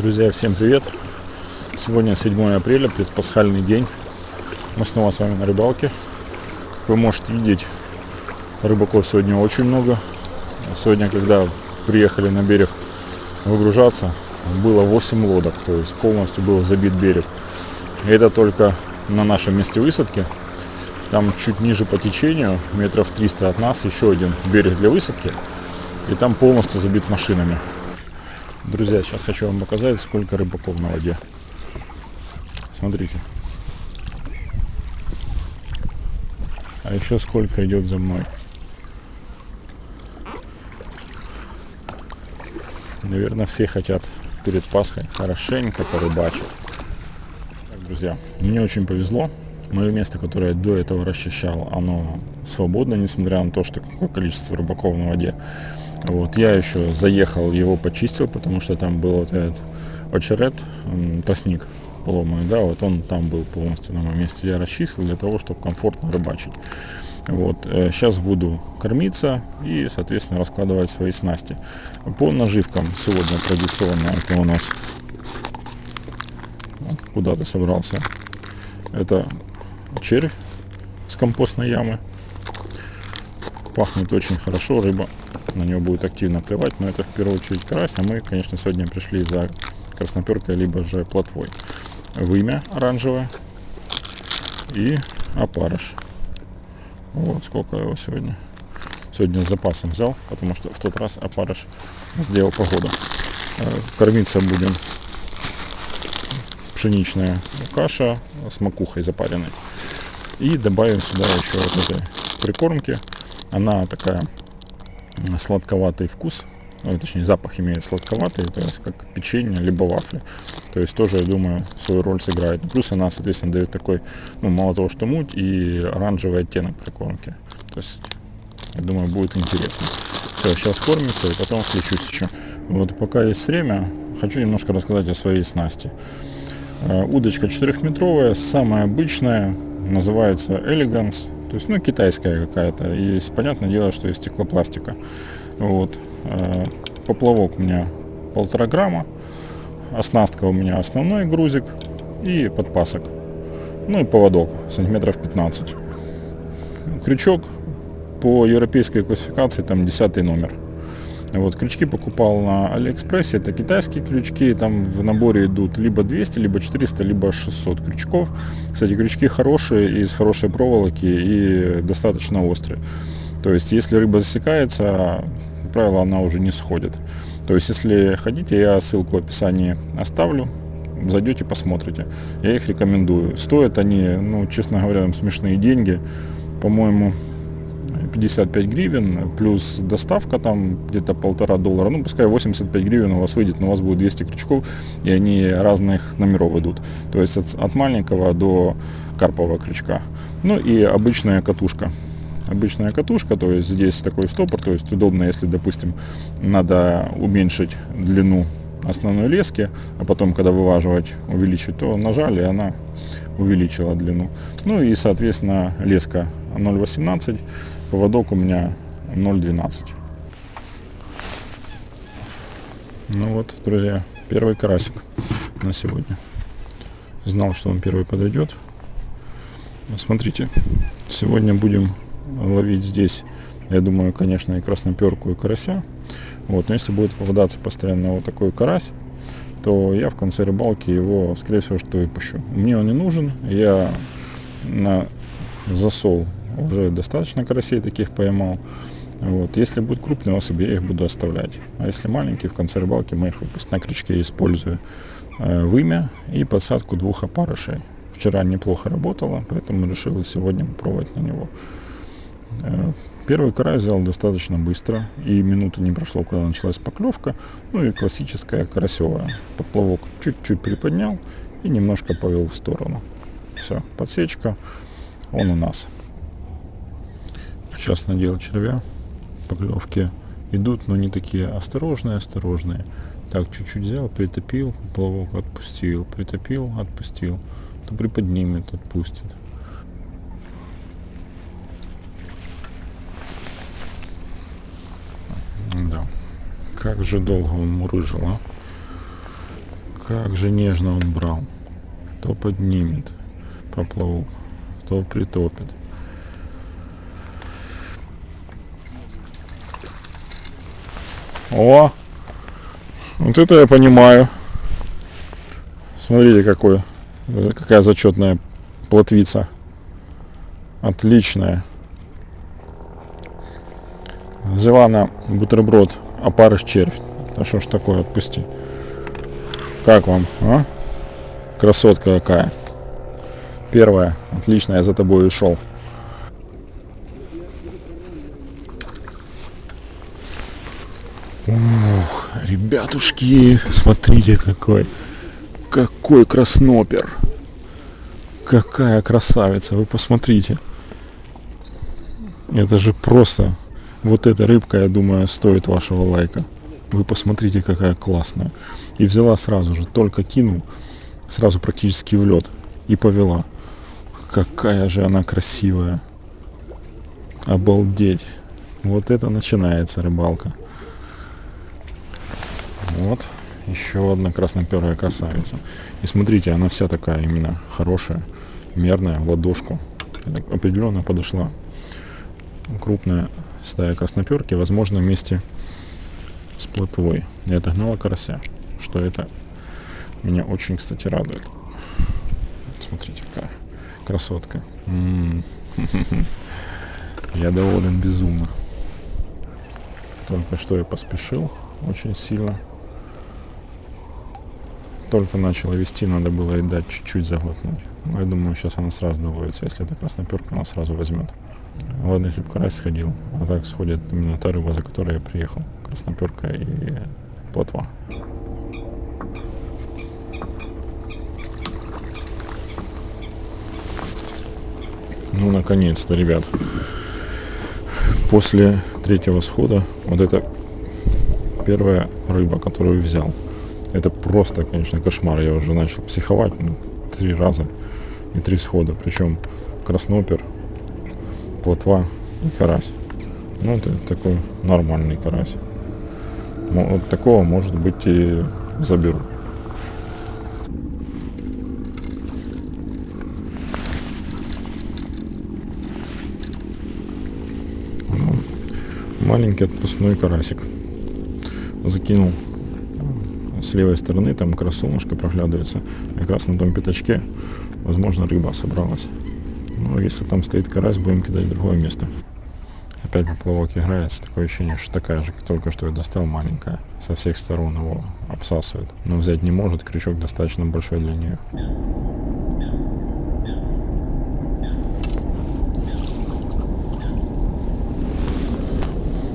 Друзья, всем привет! Сегодня 7 апреля, предпасхальный день. Мы снова с вами на рыбалке. Вы можете видеть, рыбаков сегодня очень много. Сегодня, когда приехали на берег выгружаться, было 8 лодок, то есть полностью был забит берег. И это только на нашем месте высадки. Там чуть ниже по течению, метров 300 от нас, еще один берег для высадки. И там полностью забит машинами. Друзья, сейчас хочу вам показать, сколько рыбаков на воде. Смотрите. А еще сколько идет за мной. Наверное, все хотят перед Пасхой хорошенько порыбачить. Так, друзья, мне очень повезло. Мое место, которое я до этого расчищал, оно свободно, несмотря на то, что какое количество рыбаков на воде. Вот, я еще заехал, его почистил, потому что там был вот этот очеред, тростник поломанный, да, вот он там был полностью на моем месте. Я расчистил для того, чтобы комфортно рыбачить. Вот, сейчас э, буду кормиться и, соответственно, раскладывать свои снасти. По наживкам сегодня традиционно это у нас куда ты собрался. Это червь с компостной ямы. Пахнет очень хорошо, рыба на него будет активно клевать, но это в первую очередь карась, а мы, конечно, сегодня пришли за красноперкой, либо же плотвой. Вымя оранжевое и опарыш. Вот сколько его сегодня. Сегодня с запасом взял, потому что в тот раз опарыш сделал погоду. Э, кормиться будем пшеничная каша с макухой запаренной. И добавим сюда еще вот этой прикормки. Она такая сладковатый вкус, ну, точнее запах имеет сладковатый, то есть как печенье либо вафли. То есть тоже, я думаю, свою роль сыграет. Плюс она, соответственно, дает такой, ну, мало того, что муть, и оранжевый оттенок прикормки. То есть, я думаю, будет интересно. Все, сейчас кормится, и потом включусь еще. Вот пока есть время, хочу немножко рассказать о своей снасти. Э, удочка 4-метровая, самая обычная, называется Elegance. То есть, ну, китайская какая-то. И понятное дело, что из стеклопластика. Вот. Э, поплавок у меня полтора грамма. Оснастка у меня основной грузик и подпасок. Ну и поводок сантиметров 15. Крючок по европейской классификации там 10 номер. Вот, крючки покупал на Алиэкспрессе, это китайские крючки, там в наборе идут либо 200, либо 400, либо 600 крючков. Кстати, крючки хорошие, из хорошей проволоки и достаточно острые. То есть, если рыба засекается, как правило, она уже не сходит. То есть, если хотите, я ссылку в описании оставлю, зайдете, посмотрите. Я их рекомендую. Стоят они, ну, честно говоря, смешные деньги. По-моему, 55 гривен, плюс доставка там где-то полтора доллара, ну пускай 85 гривен у вас выйдет, но у вас будет 200 крючков, и они разных номеров идут. То есть от, от маленького до карпового крючка. Ну и обычная катушка. Обычная катушка, то есть здесь такой стопор, то есть удобно, если, допустим, надо уменьшить длину основной лески, а потом, когда вываживать, увеличить, то нажали, и она увеличила длину. Ну и, соответственно, леска 0,18 Поводок у меня 0,12. Ну вот, друзья, первый карасик на сегодня. Знал, что он первый подойдет. Смотрите, сегодня будем ловить здесь, я думаю, конечно, и красноперку, и карася. Вот, но если будет попадаться постоянно вот такой карась, то я в конце рыбалки его, скорее всего, что выпущу. Мне он не нужен, я на засол уже достаточно карасей таких поймал. Вот. Если будут крупные особи, я их буду оставлять. А если маленькие, в конце рыбалки мы их выпустим на крючке, использую э, вымя и подсадку двух опарышей. Вчера неплохо работало, поэтому решил сегодня попробовать на него. Э, первый карась взял достаточно быстро, и минуты не прошло, когда началась поклевка. Ну и классическая карасевая. Поплавок чуть-чуть приподнял и немножко повел в сторону. Все, подсечка, он у нас. Сейчас надел червя. Поклевки идут, но не такие осторожные, осторожные. Так, чуть-чуть взял, притопил, плавок отпустил, притопил, отпустил. То приподнимет, отпустит. Да. Как же долго он мурыжил, а? Как же нежно он брал. То поднимет поплавок, то притопит. О! Вот это я понимаю. Смотрите, какой, какая зачетная плотвица. Отличная. Взяла на бутерброд опарыш червь. Да что ж такое, отпусти. Как вам, а? Красотка какая. Первая. Отлично, я за тобой и шел. Ух, ребятушки, смотрите какой. Какой краснопер. Какая красавица, вы посмотрите. Это же просто... Вот эта рыбка, я думаю, стоит вашего лайка. Вы посмотрите, какая классная. И взяла сразу же, только кинул, сразу практически в лед. И повела. Какая же она красивая. Обалдеть. Вот это начинается рыбалка. Вот. Еще одна красноперая красавица. И смотрите, она вся такая именно хорошая, мерная, в ладошку. определенно подошла. Крупная стая красноперки, возможно, вместе с плотвой. Я отогнала карася, что это меня очень, кстати, радует. Смотрите, какая красотка. М -м -м я доволен безумно. Только что я поспешил очень сильно только начала вести, надо было и дать чуть-чуть заглотнуть. Но я думаю, сейчас она сразу доловится. Если это красноперка, она сразу возьмет. Ладно, если бы карась сходил, а так сходит именно та рыба, за которой я приехал. Красноперка и плотва. Ну, наконец-то, ребят. После третьего схода вот это первая рыба, которую взял. Это просто, конечно, кошмар. Я уже начал психовать ну, три раза и три схода. Причем краснопер, плотва и карась. Ну, это такой нормальный карась. Вот такого, может быть, и заберу. Маленький отпускной карасик. Закинул с левой стороны там как раз солнышко проглядывается. Как раз на том пятачке, возможно, рыба собралась. Но если там стоит карась, будем кидать в другое место. Опять поплавок играется. Такое ощущение, что такая же, только что я достал, маленькая. Со всех сторон его обсасывает. Но взять не может, крючок достаточно большой для нее.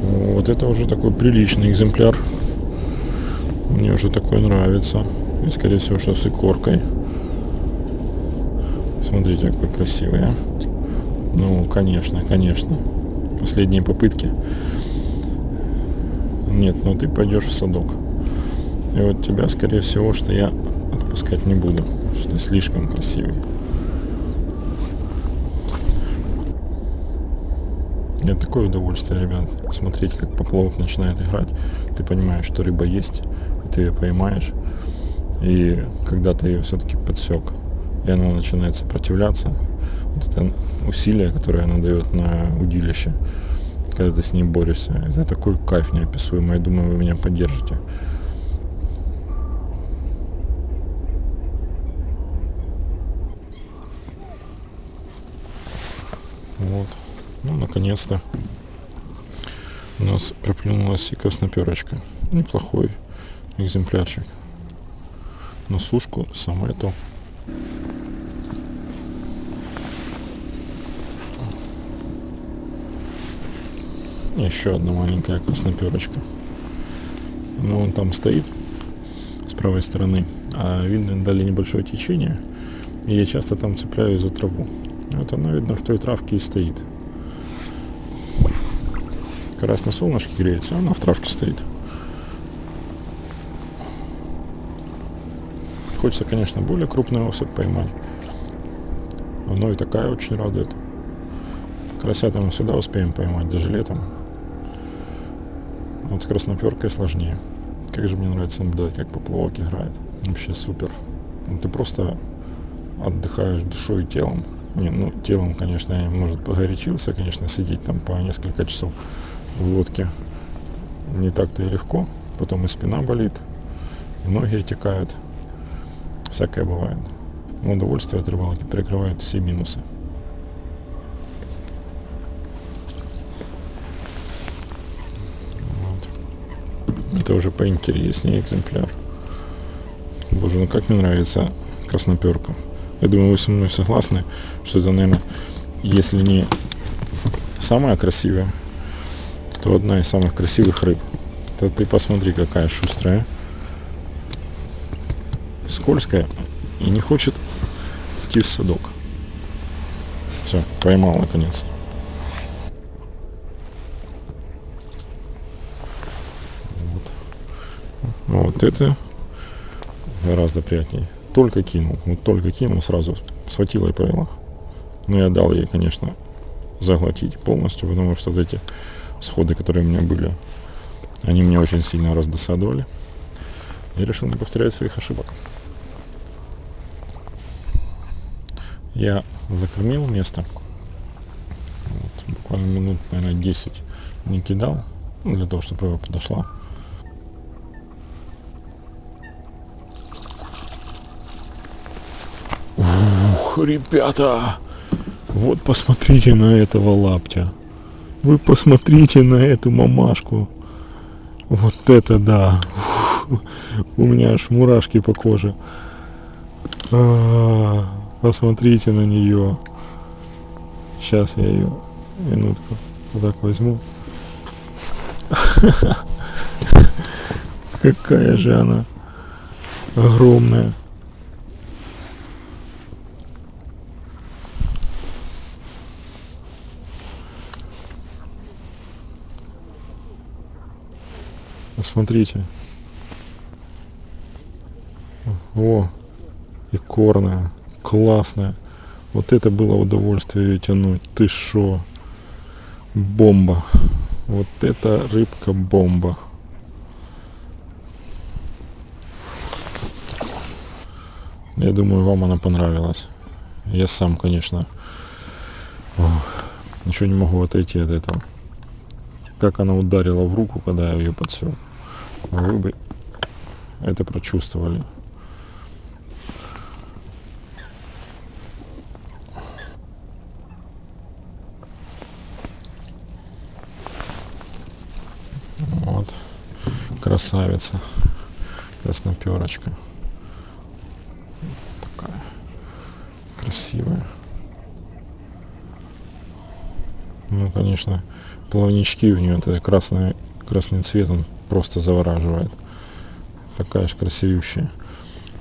Вот это уже такой приличный экземпляр. Мне уже такой нравится. И, скорее всего, что с икоркой. Смотрите, какой красивый, а. Ну, конечно, конечно. Последние попытки. Нет, ну ты пойдешь в садок. И вот тебя, скорее всего, что я отпускать не буду. Что ты слишком красивый. Нет, такое удовольствие, ребят, смотреть, как поплавок начинает играть. Ты понимаешь, что рыба есть, ты ее поймаешь, и когда ты ее все-таки подсек, и она начинает сопротивляться, вот это усилие, которое она дает на удилище, когда ты с ней борешься, это такой кайф неописуемый, я думаю, вы меня поддержите. Вот. Ну, наконец-то у нас проплюнулась и красноперочка. Неплохой экземплярчик. На сушку самое то. Еще одна маленькая красноперочка. Но он там стоит с правой стороны. А видно, дали небольшое течение. И я часто там цепляюсь за траву. Вот она, видно, в той травке и стоит. Карась на солнышке греется, она в травке стоит. Хочется, конечно, более крупную особь поймать. Но и такая очень радует. Красята мы всегда успеем поймать, даже летом. Вот с красноперкой сложнее. Как же мне нравится наблюдать, как поплавок играет. Вообще супер. Ну, ты просто отдыхаешь душой и телом. Не, ну, телом, конечно, я, может, погорячился, конечно, сидеть там по несколько часов в лодке не так-то и легко. Потом и спина болит, и ноги отекают. Всякое бывает. Но удовольствие от рыбалки перекрывает все минусы. Вот. Это уже поинтереснее экземпляр. Боже, ну как мне нравится красноперка. Я думаю, вы со мной согласны, что это, наверное, если не самая красивая, то одна из самых красивых рыб. То ты посмотри, какая шустрая. Скользкая и не хочет идти в садок. Все, поймал наконец-то. Вот. вот это гораздо приятнее только кинул, вот только кинул, сразу схватила и повела. Но я дал ей, конечно, заглотить полностью, потому что вот эти сходы, которые у меня были, они меня очень сильно раздосадовали. И решил не повторять своих ошибок. Я закормил место. Вот, буквально минут, наверное, 10 не кидал, ну, для того, чтобы рыба подошла. ребята, вот посмотрите на этого лаптя. Вы посмотрите на эту мамашку. Вот это да. У меня аж мурашки по коже. А -а -а, посмотрите на нее. Сейчас я ее минутку вот так возьму. Какая же она огромная. Смотрите. О, и корная, классная. Вот это было удовольствие ее тянуть. Ты шо? Бомба. Вот это рыбка бомба. Я думаю, вам она понравилась. Я сам, конечно, ох, ничего не могу отойти от этого. Как она ударила в руку, когда я ее подсел вы бы это прочувствовали. Вот. Красавица. Красноперочка. Такая красивая. Ну, конечно, плавнички у нее, это красный, красный цвет, он просто завораживает. Такая же красивющая.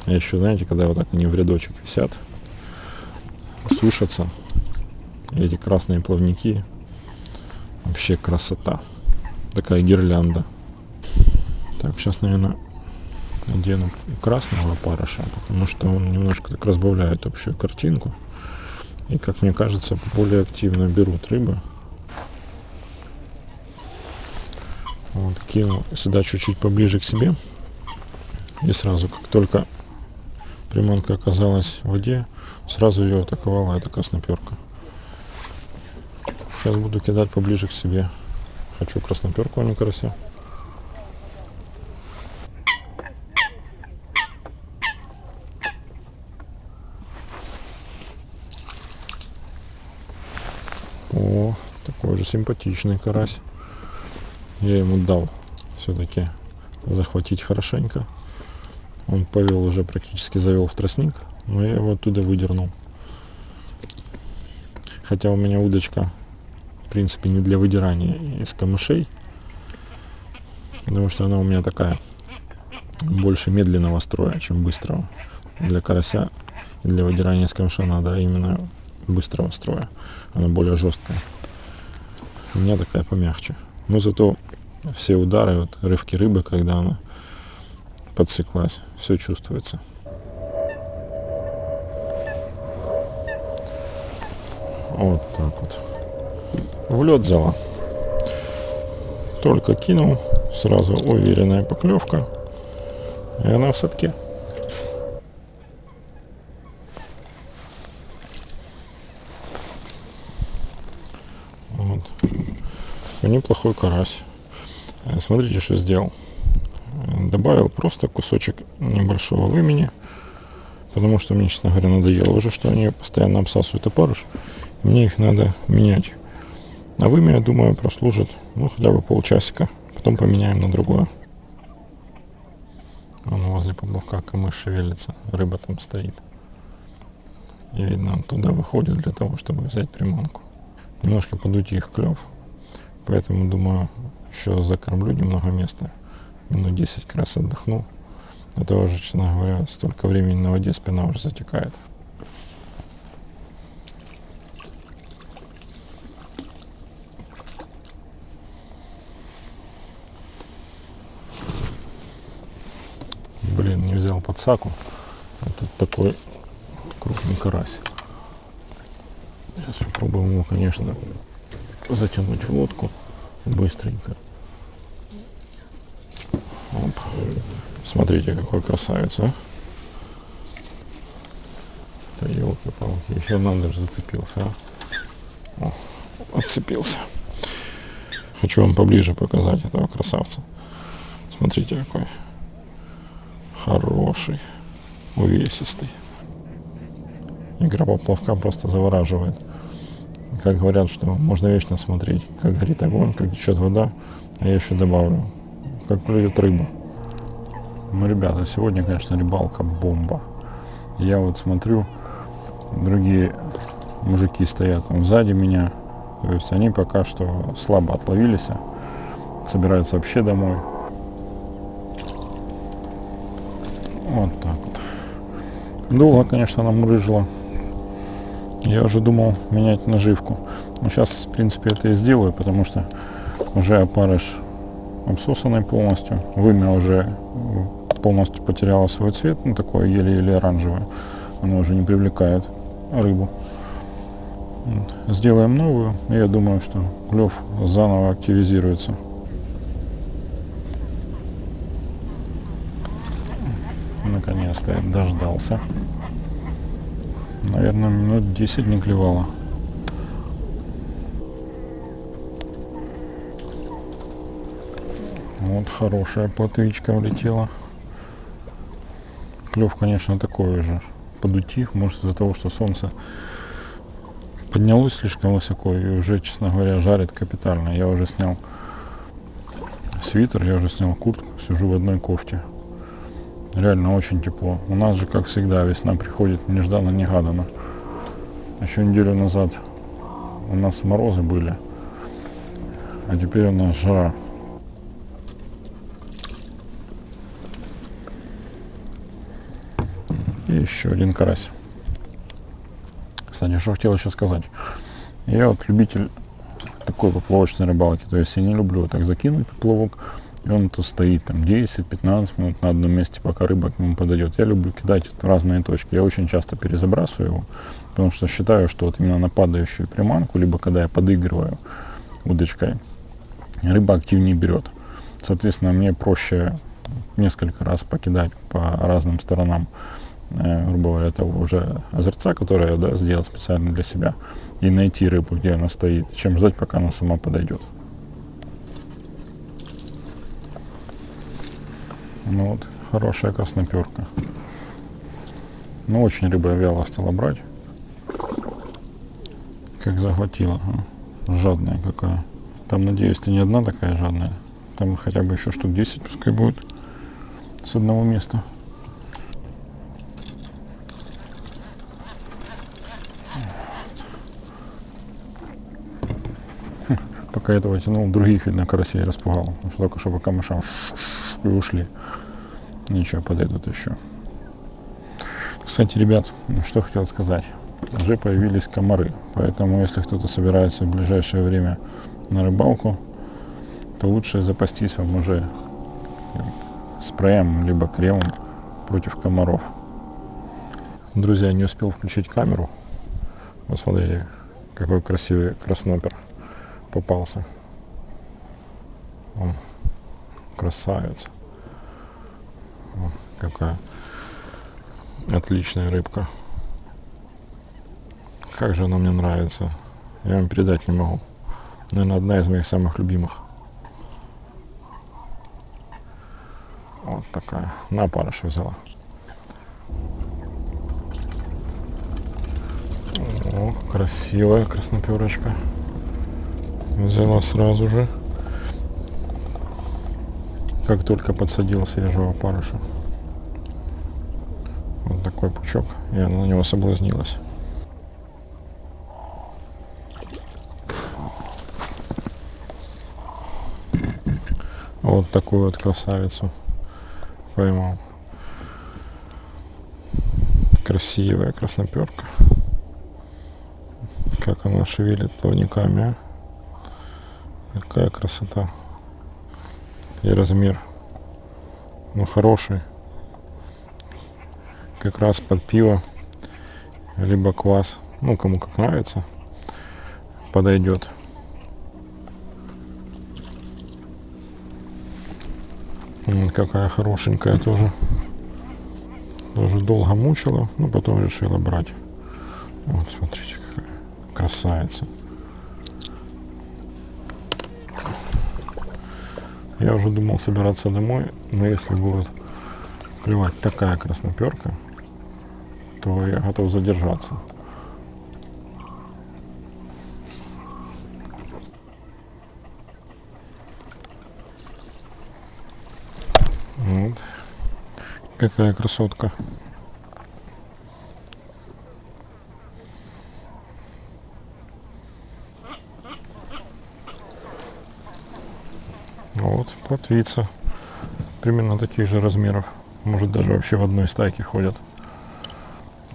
А еще, знаете, когда вот так они в рядочек висят, сушатся, эти красные плавники, вообще красота. Такая гирлянда. Так, сейчас, наверное, надену красного парыша, потому что он немножко так разбавляет общую картинку. И, как мне кажется, более активно берут рыбы. Вот, кинул сюда чуть-чуть поближе к себе. И сразу, как только приманка оказалась в воде, сразу ее атаковала эта красноперка. Сейчас буду кидать поближе к себе. Хочу красноперку, а не карася. О, такой же симпатичный карась я ему дал все-таки захватить хорошенько. Он повел уже практически завел в тростник, но я его оттуда выдернул. Хотя у меня удочка, в принципе, не для выдирания из камышей, потому что она у меня такая больше медленного строя, чем быстрого. Для карася и для выдирания из камыша надо именно быстрого строя. Она более жесткая. У меня такая помягче. Но зато все удары, вот рывки рыбы, когда она подсеклась, все чувствуется. Вот так вот. В лед взяла. Только кинул, сразу уверенная поклевка. И она в садке. Вот. Неплохой карась. Э, смотрите, что сделал. Добавил просто кусочек небольшого вымени, потому что мне, честно говоря, надоело уже, что они постоянно обсасывают опарыш. Мне их надо менять. А вымя, я думаю, прослужит ну, хотя бы полчасика. Потом поменяем на другое. Вон возле поплавка камыш шевелится, рыба там стоит. И видно, он туда выходит для того, чтобы взять приманку. Немножко подуть их клев. Поэтому, думаю, еще закормлю немного места. Минут 10 как раз отдохну. Это уже, честно говоря, столько времени на воде спина уже затекает. Блин, не взял подсаку. А тут такой крупный карась. Сейчас попробуем его, конечно, затянуть в лодку быстренько. Оп. Смотрите, какой красавец, а. Да елки-палки, еще надо же зацепился, а. О, отцепился. Хочу вам поближе показать этого красавца. Смотрите, какой хороший, увесистый. Игра поплавка просто завораживает. Как говорят, что можно вечно смотреть, как горит огонь, как течет вода, а я еще добавлю, как плюет рыба. Ну, ребята, сегодня, конечно, рыбалка бомба. Я вот смотрю, другие мужики стоят там сзади меня, то есть они пока что слабо отловились, собираются вообще домой. Вот так вот. Долго, конечно, нам рыжило. Я уже думал менять наживку. Но сейчас, в принципе, это и сделаю, потому что уже опарыш обсосанный полностью. Вымя уже полностью потеряло свой цвет, ну такое еле-еле оранжевое. Оно уже не привлекает рыбу. Сделаем новую, и я думаю, что клев заново активизируется. Наконец-то дождался. Наверное, минут 10 не клевало. Вот хорошая плотвичка влетела. Клев, конечно, такой же. Подутих, может из-за того, что солнце поднялось слишком высоко и уже, честно говоря, жарит капитально. Я уже снял свитер, я уже снял куртку, сижу в одной кофте. Реально очень тепло. У нас же, как всегда, весна приходит нежданно-негаданно. Еще неделю назад у нас морозы были, а теперь у нас жара. И еще один карась. Кстати, что хотел еще сказать. Я вот любитель такой поплавочной рыбалки. То есть я не люблю так закинуть поплавок, и он тут стоит там 10-15 минут на одном месте, пока рыба к нему подойдет. Я люблю кидать в разные точки. Я очень часто перезабрасываю его, потому что считаю, что вот именно на падающую приманку, либо когда я подыгрываю удочкой, рыба активнее берет. Соответственно, мне проще несколько раз покидать по разным сторонам, э, грубо говоря, того уже озерца, которое я да, сделал специально для себя, и найти рыбу, где она стоит, чем ждать, пока она сама подойдет. Ну вот, хорошая красноперка. Ну, очень рыба вяло стала брать. Как захватила. А? Жадная какая. Там, надеюсь, ты не одна такая жадная. Там хотя бы еще штук 10 пускай будет. С одного места. Пока этого тянул, других, видно, карасей распугал. Только что по камышам и ушли. Ничего, подойдут еще. Кстати, ребят, что хотел сказать. Уже появились комары, поэтому если кто-то собирается в ближайшее время на рыбалку, то лучше запастись вам уже спреем, либо кремом против комаров. Друзья, не успел включить камеру. Вот смотрите, какой красивый краснопер попался. Он красавец. Какая отличная рыбка. Как же она мне нравится. Я вам передать не могу. Наверное, одна из моих самых любимых. Вот такая. На парыш взяла. О, красивая красноперочка. Взяла сразу же. Как только подсадил свежего опарыша. Вот такой пучок. Я на него соблазнилась. Вот такую вот красавицу поймал. Красивая красноперка. Как она шевелит плавниками. А? Какая красота. И размер. Ну, хороший. Как раз под пиво. Либо квас. Ну, кому как нравится. Подойдет. какая хорошенькая тоже. Тоже долго мучила, но потом решила брать. Вот, смотрите, какая красавица. Я уже думал собираться домой, но если будет клевать такая красноперка, то я готов задержаться. Вот. Какая красотка. Вот, плотвица. Примерно таких же размеров. Может даже вообще в одной стайке ходят.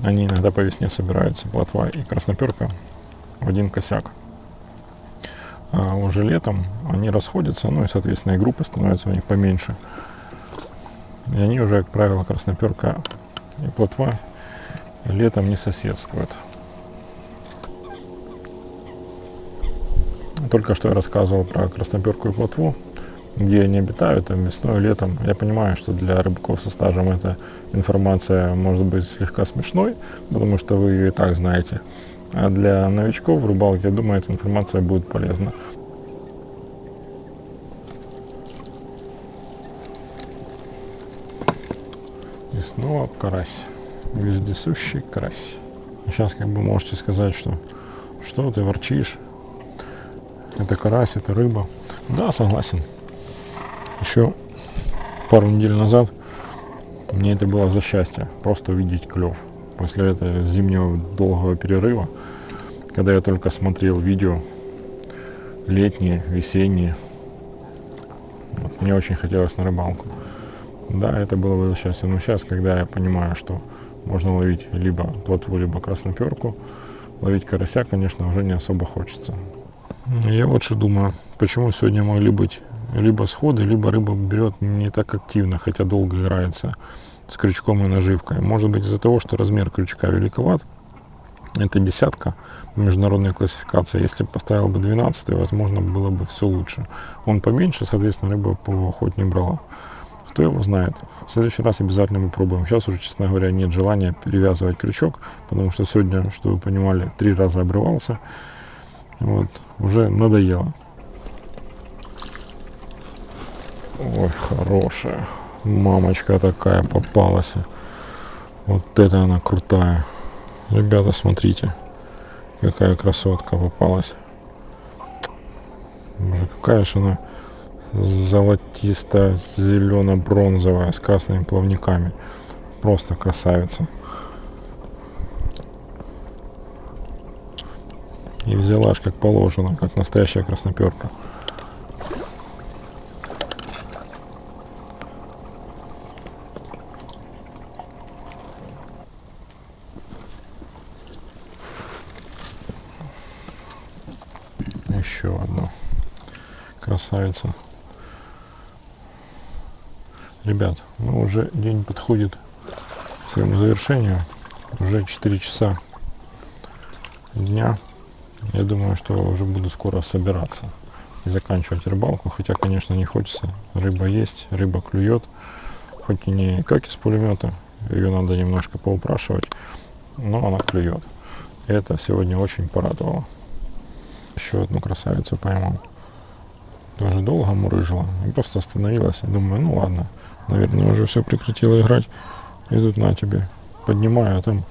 Они иногда по весне собираются, плотва и красноперка в один косяк. А уже летом они расходятся, ну и, соответственно, и группы становятся у них поменьше. И они уже, как правило, красноперка и плотва летом не соседствуют. Только что я рассказывал про красноперку и плотву, где они обитают, там весной, летом. Я понимаю, что для рыбаков со стажем эта информация может быть слегка смешной, потому что вы ее и так знаете. А для новичков в рыбалке, я думаю, эта информация будет полезна. И снова карась. Вездесущий карась. Сейчас как бы можете сказать, что что ты ворчишь? Это карась, это рыба. Да, согласен. Еще пару недель назад мне это было за счастье. Просто увидеть клев. После этого зимнего долгого перерыва, когда я только смотрел видео летние, весенние, вот, мне очень хотелось на рыбалку. Да, это было бы счастье. Но сейчас, когда я понимаю, что можно ловить либо плотву, либо красноперку, ловить карася, конечно, уже не особо хочется. Я вот что думаю, почему сегодня могли быть либо сходы, либо рыба берет не так активно, хотя долго играется с крючком и наживкой. Может быть из-за того, что размер крючка великоват, это десятка международной классификации. Если поставил бы 12, возможно, было бы все лучше. Он поменьше, соответственно, рыба по хоть не брала. Кто его знает. В следующий раз обязательно мы пробуем. Сейчас уже, честно говоря, нет желания перевязывать крючок, потому что сегодня, что вы понимали, три раза обрывался. Вот, уже надоело. Ой, хорошая. Мамочка такая попалась. Вот это она крутая. Ребята, смотрите. Какая красотка попалась. Боже, какая же она золотистая, зелено-бронзовая, с красными плавниками. Просто красавица. И взяла аж как положено, как настоящая красноперка. Еще одна красавица. Ребят, ну уже день подходит к своему завершению. Уже 4 часа дня. Я думаю, что уже буду скоро собираться и заканчивать рыбалку. Хотя, конечно, не хочется. Рыба есть, рыба клюет. хоть и не как из пулемета, ее надо немножко поупрашивать, но она клюет. Это сегодня очень порадовало. Еще одну красавицу поймал. Тоже долго мурыжила. И просто остановилась. И думаю, ну ладно, наверное, уже все прекратила играть. И тут на тебе поднимаю, а там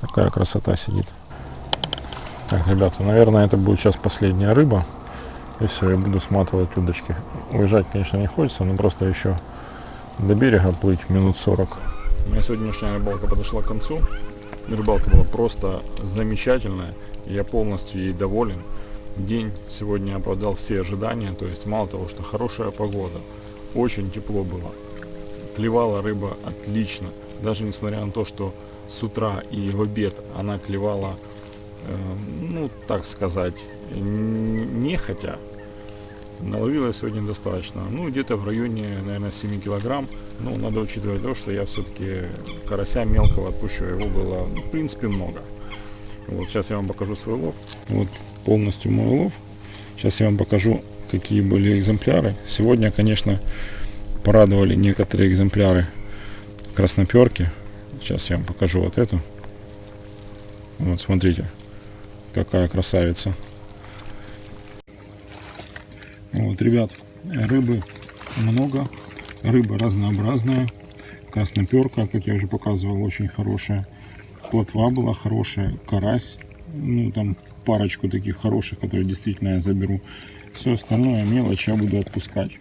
такая красота сидит. Так, ребята, наверное, это будет сейчас последняя рыба. И все, я буду сматывать удочки. Уезжать, конечно, не хочется, но просто еще до берега плыть минут 40. Моя сегодняшняя рыбалка подошла к концу. Рыбалка была просто замечательная. Я полностью ей доволен. День сегодня оправдал все ожидания. То есть мало того, что хорошая погода, очень тепло было. Клевала рыба отлично. Даже несмотря на то, что с утра и в обед она клевала, э, ну, так сказать, нехотя, наловила сегодня достаточно. Ну, где-то в районе, наверное, 7 килограмм. Ну, надо учитывать то, что я все-таки карася мелкого отпущу. Его было, в принципе, много. Вот сейчас я вам покажу свой лов. Вот полностью мой лов. Сейчас я вам покажу, какие были экземпляры. Сегодня, конечно, порадовали некоторые экземпляры красноперки. Сейчас я вам покажу вот эту. Вот, смотрите, какая красавица. Вот, ребят, рыбы много, рыба разнообразная. Красноперка, как я уже показывал, очень хорошая. Плотва была хорошая, карась, ну там парочку таких хороших, которые действительно я заберу. Все остальное мелочь я буду отпускать.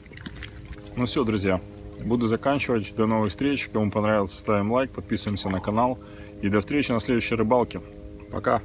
Ну все, друзья, буду заканчивать. До новых встреч. Кому понравилось, ставим лайк, подписываемся на канал. И до встречи на следующей рыбалке. Пока!